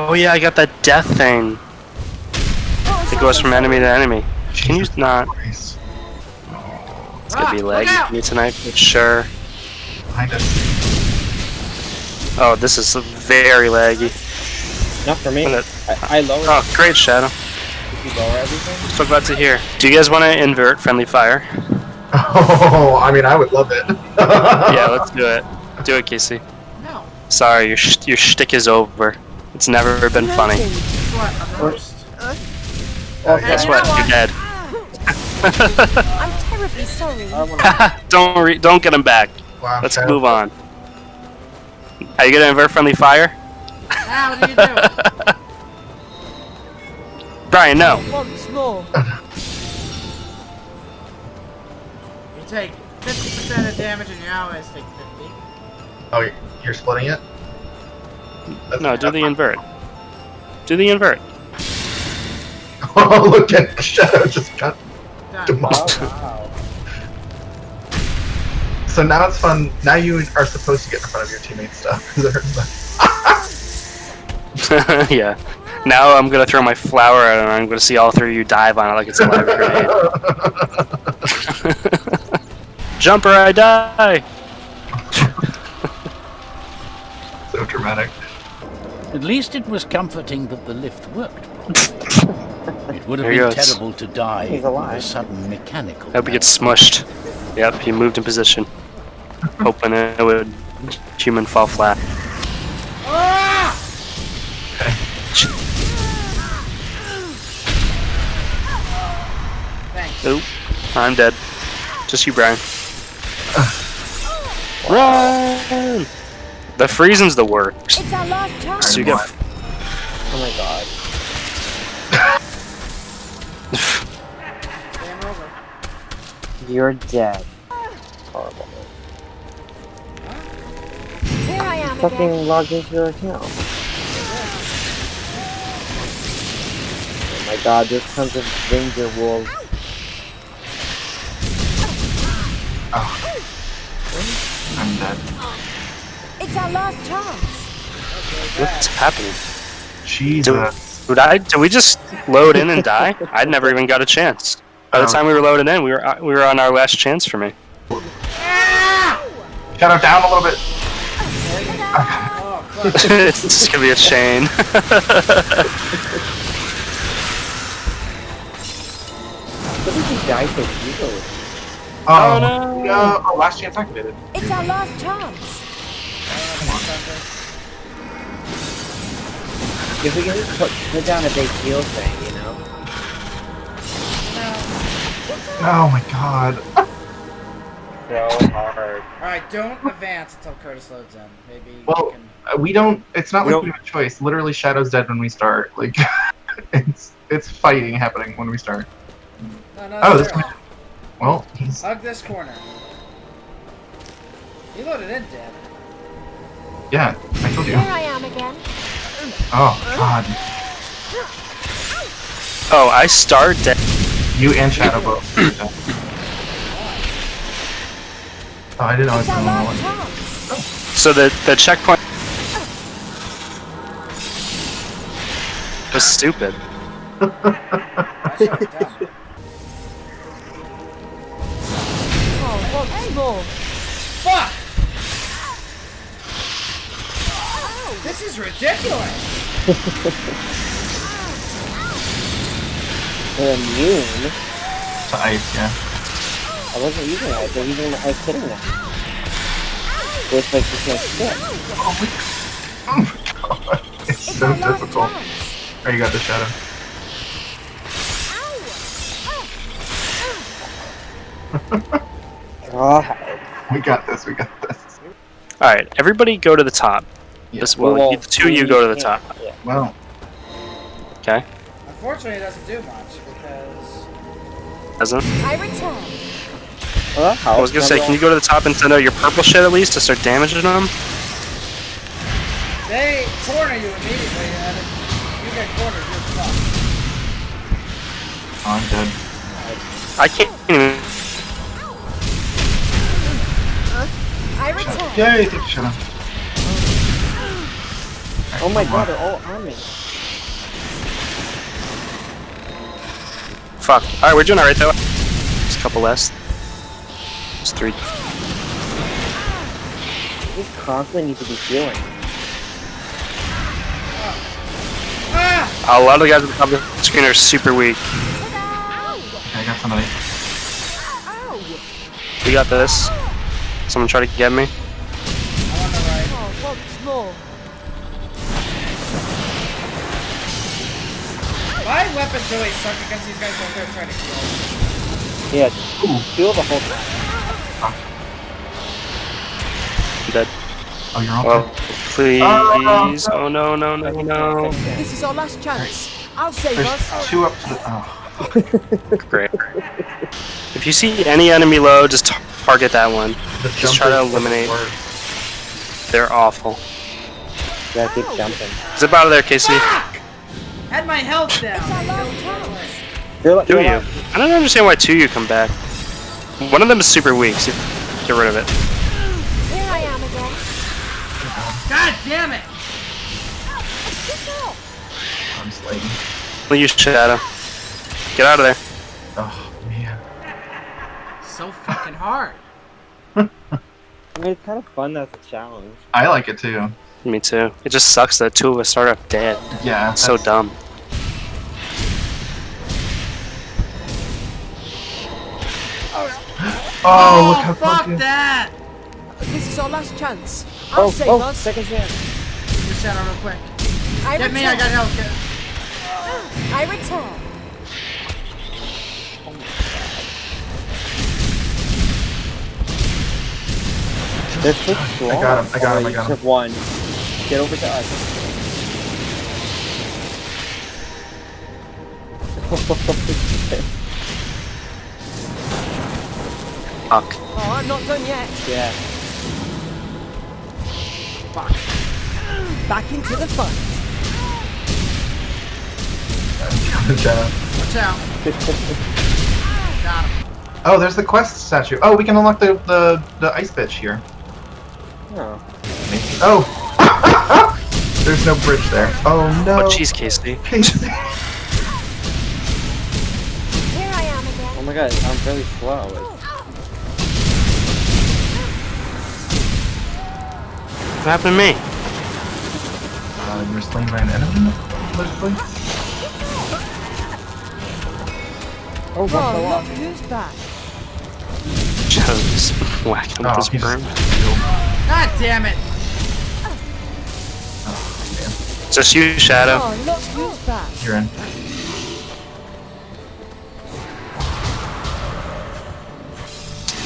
Oh yeah, I got that death thing. It goes from enemy to enemy. Can you not? Christ. It's gonna be Ah, look laggy for me tonight for sure. Behind us. Oh, this is very laggy. Not for me. Look I, I lowered Oh, great shadow. Did you lower everything? So glad to hear. Do you guys want to invert friendly fire? Oh, I mean, I would love it. yeah, let's do it. Do it, Casey. No. Sorry, your sh- your shtick is over. It's never been funny. Guess what? I'm the host. Okay. Guess you what? know You're dead. I'm terribly sorry. Don't re- don't get him back. Wow, Let's Shadow. move on. Are you gonna invert friendly fire? How do you do? Brian, no. Once more. You take 50% of damage and your allies take 50. Oh, you're- you're splitting it? That's No, do the invert. Do the invert. Oh, look at the Shadow just got Done. demolished. Oh, wow. So now it's fun. Now you are supposed to get in front of your teammates stuff. yeah. Now I'm gonna throw my flower at it and I'm gonna see all three of you dive on it like it's a live grenade. Jumper, I die! so dramatic. At least it was comforting that the lift worked. it would have There been terrible to die He's of a sudden mechanical. Hope he gets smushed. Yep, he moved in position. Hoping it would human fall flat. Thanks. Oop, I'm dead. Just you, Brian. Run! The freezing's the worst. It's our last chance. So you get Oh my god. You're dead. Horrible. Here I am again. Fucking logged into your account. Oh my god, there's tons of ranger wolves. I'm dead. It's our last chance. what's happening? Jesus. Did I? Did we just load in and die? I never even got a chance. By the Oh. time we were loaded in, we were we were on our last chance for me. Shadow down a little bit. Oh, fuck. it's just gonna be a chain. What did you die so easily? Oh, no. no. Oh, last chance activated. It's our last chance. If we can just put, put down a big heal thing, you know? Oh my god. So hard. Alright, don't advance until Curtis loads in. Maybe Well, we can... Uh, We don't. It's not We like don't- we have a choice. Literally, Shadow's dead when we start. Like, it's it's fighting happening when we start. No, no, Oh, this no. one. Well, he's. Hug this corner. He loaded in, Dad. Yeah, I told you. Here I am again. Oh god, oh, I start dead. you and Shadow both. oh, I didn't know I was It's the our only last one. chance. So the the checkpoint was stupid. I shut it down. Oh, once more. Fuck! This is ridiculous! They're immune. To ice, yeah. I wasn't using it. I was using I was hitting them. With like you can't stick. Oh my god, it's It's so our difficult. Oh, you got the Shadow. God. We got this. We got this. All right, everybody go to the top. Yeah. This well, you- the two of you go to the top. Yeah. Well, Okay, Unfortunately, it doesn't do much because doesn't. I return. Well, I was gonna say, can you go to the top and send out your purple shit at least to start damaging them? they corner you immediately, and if you get cornered, you're fucked. oh, I'm dead. I can't even. I return. Yay, take the Shadow. Oh my god, they're all on me. Fuck. Alright, we're doing alright though. Just a couple less. Just three. You just constantly need to be healing. A lot of the guys at the top of the screen are super weak. Okay, I got somebody. We got this. Someone try to get me. My weapons really suck against these guys while they're trying to heal. Yeah, just heal the whole time. I'm dead. Oh, you're all Well, please. Oh no, no, no, no. This is our last chance. I'll save There's us. two up to the. Oh, Great. If you see any enemy low, just target that one. the Just try to eliminate- worse. They're awful. Yeah, keep jumping. Zip out of there, Casey. Had my health down. It's our last chance. You're, like- Do you're you? I don't understand why two you come back. One of them is super weak, so get rid of it. Here I am again. God damn it! I'm slating. We'll use Shadow. Get out of there. Oh man. So fucking hard. I mean, it's kind of fun as a challenge. I like it too. Me too. It just sucks that two of us start off dead. Yeah. So dumb. Oh, look oh, how fuck fucking. that! This is our last chance. I'll Oh, save oh, us. second chance. Give me a shadow real quick. I Get return. me, I got health. Get- I return. They're so. I got him, I got him, Oh, I got just him. have one. Get over to us. Fuck. Oh, I'm not done yet. yeah. Fuck. Back into the fun. Shadow. Watch out. Got him. Oh, there's the quest statue. Oh, we can unlock the the, the ice bitch here. Oh. Maybe. Oh. there's no bridge there. Oh no. Oh, jeez, Casey. Casey. Here I am again. Oh my god, I'm really slow. It's- What happened to me? Uh, you were slain by an enemy. Allegedly. Oh, what the Oh, look who's back. Just whacking with Oh, his broom. God damn it! Just you, Shadow. Oh, look who's back. You're in.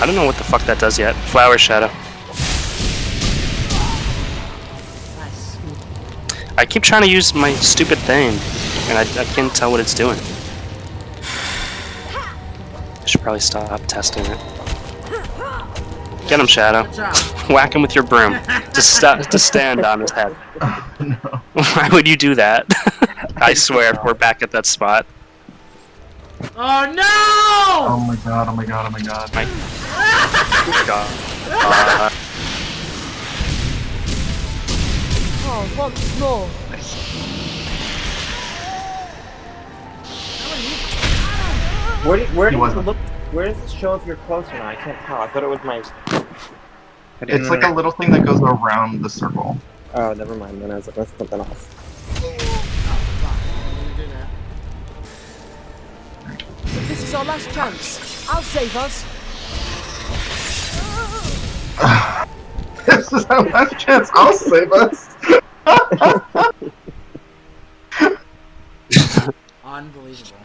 I don't know what the fuck that does yet. Flower Shadow. I keep trying to use my stupid thing, and I, I can't tell what it's doing. I should probably stop testing it. Get him, Shadow. Whack him with your broom. Just sta just stand on his head. Oh no. Why would you do that? I swear, we're back at that spot. Oh no! Oh my god. Oh my god. Oh my god. My God. Uh, Oh, once more. Where, do, where He does it look? Where does it show if you're close or not? I can't tell. I thought it was my. I didn't It's like a little thing that goes around the circle. Oh, never mind. Then I was like, let's put that off. This is our last chance. I'll save us. this is our last chance. I'll save us. Unbelievable.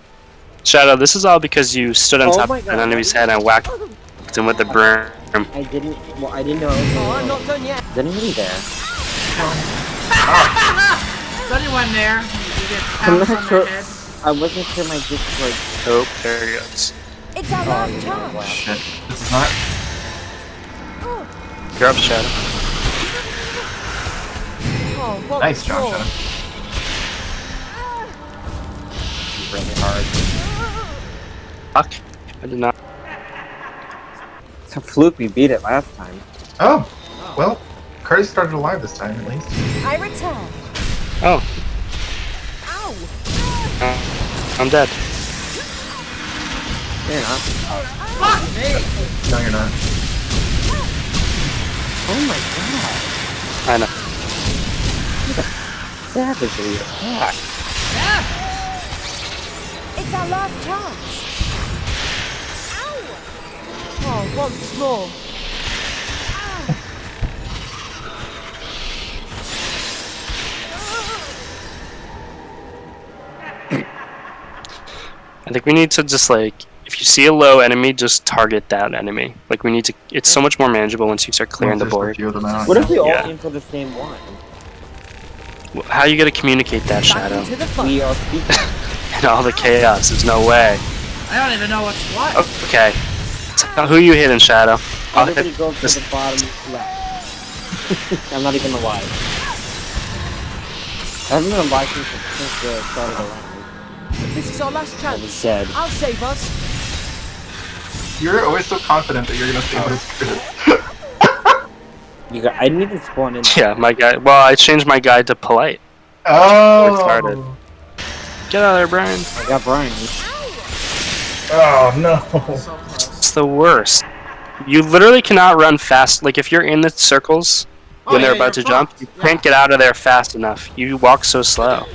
Shadow, this is all because you stood on Oh top of an enemy's head and whacked him with the broom. I didn't. Well, I didn't know. Oh, I'm not done yet. Is anyone there? Is anyone there? You get I'm not sure. head? I wasn't sure my Discord. Oh, there he goes. It's our Oh, last you know, chance. wow. Shit. This is not. You're up, Shadow. Oh, oh Nice, John. more. Shadow. Ah. Really hard. Fuck. I did not. It's a fluke. We beat it last time. Oh. Well, Curtis started alive this time at least. I return. Oh, Ow! uh, I'm dead. You're not. Fuck me! No, you're not. Oh my god. I know. Savagely attack. It's our last chance. Ow! Oh, once more. I think we need to just like, if you see a low enemy, just target that enemy. Like we need to. It's so much more manageable once you start clearing the Just a board. few of them out, What yeah. if we all Yeah. aim for the same one? How are you gonna communicate that Back shadow into the fun. We are speaking. and all the chaos? There's no way. I don't even know what's what. Oh, okay. Tell who you hit in shadow. I'll Everybody hit. goes to this- the bottom left. I'm not even alive. I haven't been alive since, since the start of the round. This is our last I was chance. dead. I'll save us. You're always so confident that you're gonna save us. You got, I didn't even spawn in. Yeah, my guy. Well, I changed my guy to polite. Oh. started. Get out of there, Brian. I got Brian. Oh no. So close. It's the worst. You literally cannot run fast. Like if you're in the circles Oh, when they're yeah, about to you're jump, you Yeah. can't get out of there fast enough. You walk so slow.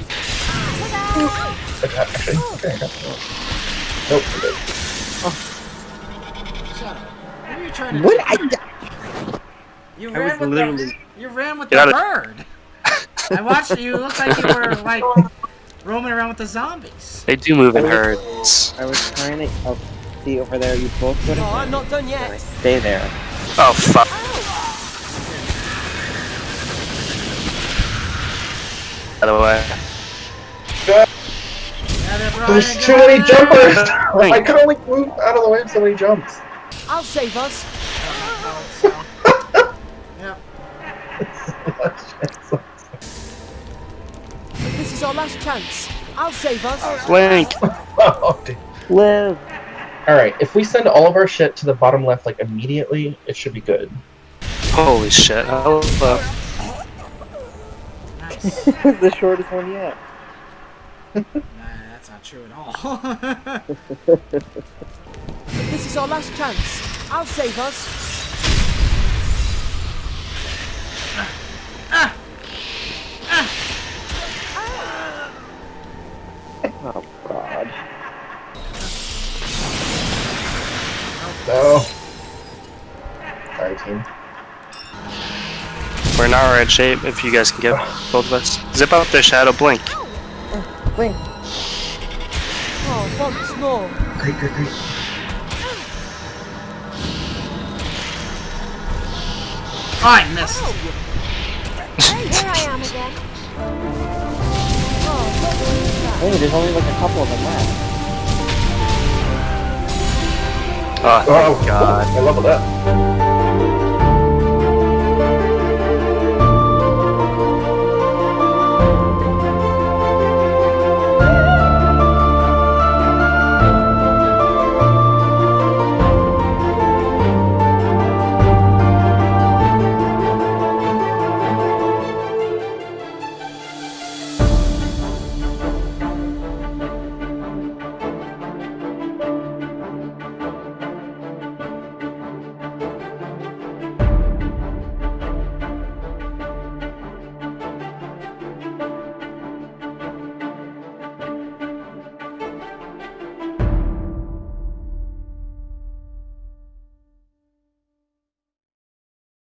Shut up. What are you trying to What? do? I, You I ran was with literally. the you ran with Get the out bird. I watched you. You looked like you were like roaming around with the zombies. They do move in herds. I was trying to. Oh, see over there. You both go to. Oh, I'm not done And I yet. stay there. Oh fuck. Oh. By the way, Yeah, they're Brian, There's too many jumpers. I could only move out of the way of so many jumps. I'll save us. Oh, so- Yep. This is our last chance. I'll save us. Blink. oh. Live. All right, if we send all of our shit to the bottom left like immediately, it should be good. Holy shit. Hello. Nice. the shortest one yet. nah, that's not true at all. This is our last chance. I'll save us. Oh God. No. Sorry, team. We're in alright shape if you guys can get both of us. Zip up the shadow blink. Oh, blink. Oh, once more. Great, great, great. Oh, I missed. Oh. Hey, here I am again. Oh, not too bad. Hey, there's only like a couple of them left. Oh, Oh, God. I leveled up.